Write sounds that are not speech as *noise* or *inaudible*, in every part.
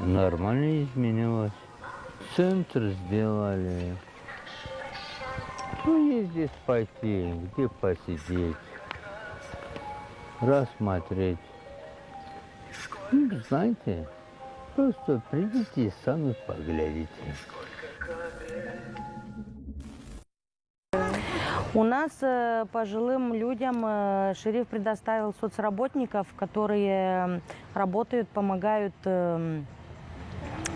нормально изменилось. Центр сделали. Ну, есть здесь пойти, где посидеть, рассмотреть. Ну, знаете, просто придите и сами поглядите. У нас э, пожилым людям э, шериф предоставил соцработников, которые работают, помогают э,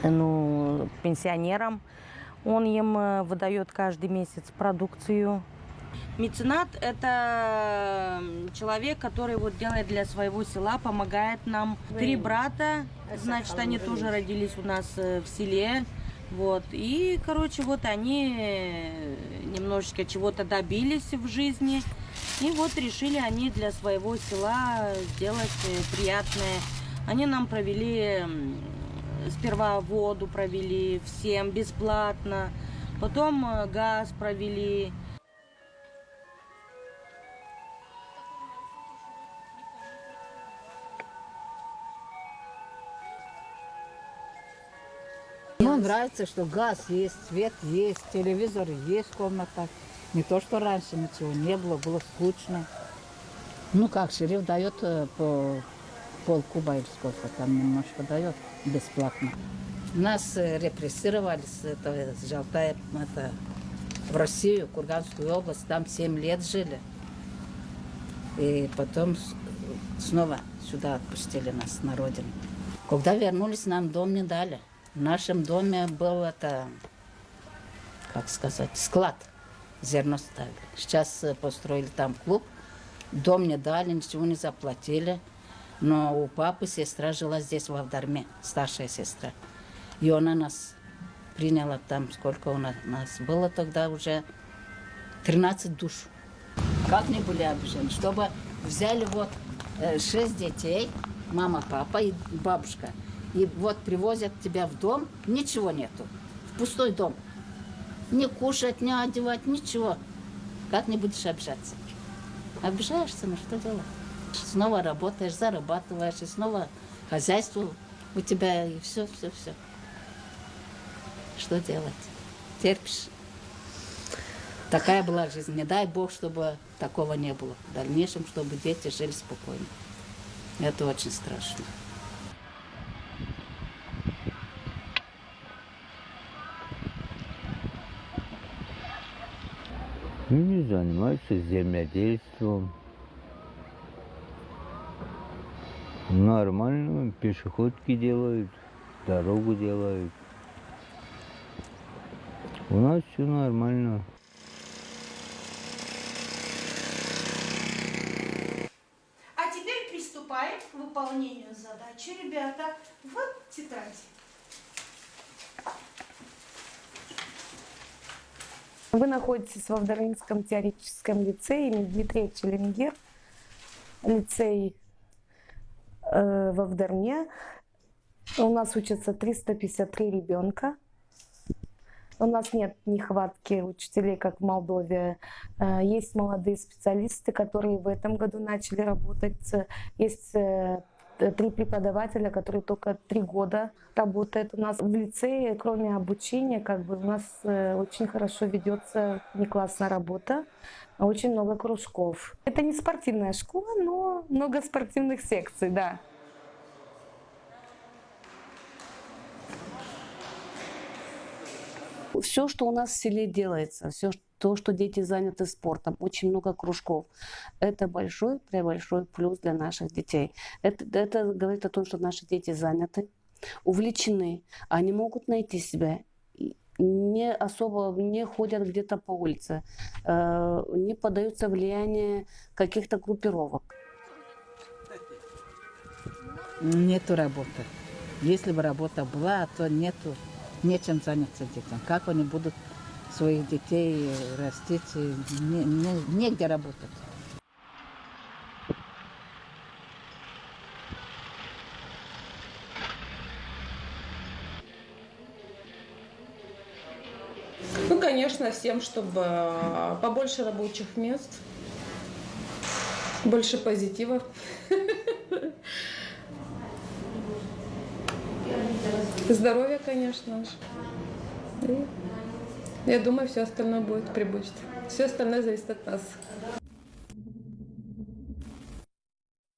ну, пенсионерам. Он им э, выдает каждый месяц продукцию. Меценат – это человек, который вот делает для своего села, помогает нам. Три брата, значит, они тоже родились у нас в селе. Вот. И, короче, вот они немножечко чего-то добились в жизни. И вот решили они для своего села сделать э, приятное. Они нам провели, сперва воду провели всем бесплатно, потом э, газ провели. Нам нравится, что газ есть, свет есть, телевизор есть в комнатах. Не то, что раньше ничего не было, было скучно. Ну как, шериф дает э, по полкуба или сколько там немножко дает бесплатно. Нас э, репрессировали с этого, с Жалтая, это, в Россию, Курганскую область, там 7 лет жили. И потом снова сюда отпустили нас на родину. Когда вернулись, нам дом не дали. В нашем доме был это, как сказать, склад. Зерно ставили. Сейчас э, построили там клуб. Дом не дали, ничего не заплатили. Но у папы сестра жила здесь, в Авдарме, старшая сестра. И она нас приняла там, сколько у нас, нас было тогда уже 13 душ. Как не были обижены, чтобы взяли вот э, шесть детей, мама, папа и бабушка. И вот привозят тебя в дом, ничего нету, в пустой дом. Не кушать, не одевать, ничего. Как не будешь обижаться? Обижаешься, ну что делать? Снова работаешь, зарабатываешь, и снова хозяйство у тебя, и все, все, все. Что делать? Терпишь. Такая была жизнь. Не дай Бог, чтобы такого не было. В дальнейшем, чтобы дети жили спокойно. Это очень страшно. Люди занимаются земледельством. Нормально, пешеходки делают, дорогу делают. У нас все нормально. А теперь приступаем к выполнению задачи, ребята, в тетради. Вы находитесь в Авдоринском теоретическом лицее имени Дмитрия Челенгер, лицей э, в Авдарне. У нас учатся 353 ребенка. У нас нет нехватки учителей, как в Молдове. Э, Есть молодые специалисты, которые в этом году начали работать. Есть э, три преподавателя, которые только три года работают у нас в лицее. Кроме обучения, как бы у нас э, очень хорошо ведется неклассная работа, а очень много кружков. Это не спортивная школа, но много спортивных секций, да. все, что у нас в селе делается, все то, что дети заняты спортом, очень много кружков, это большой, пребольшой плюс для наших детей. Это, это говорит о том, что наши дети заняты, увлечены, они могут найти себя, не особо не ходят где-то по улице, э, не поддаются влиянию каких-то группировок. Нету работы. Если бы работа была, то нету, нечем заняться детям. Как они будут своих детей растить, и не- не- негде работать. Ну, конечно, всем, чтобы э, побольше рабочих мест, больше позитива. *laughs* Здоровье, конечно же. Я думаю, все остальное будет прибыть. Все остальное зависит от нас.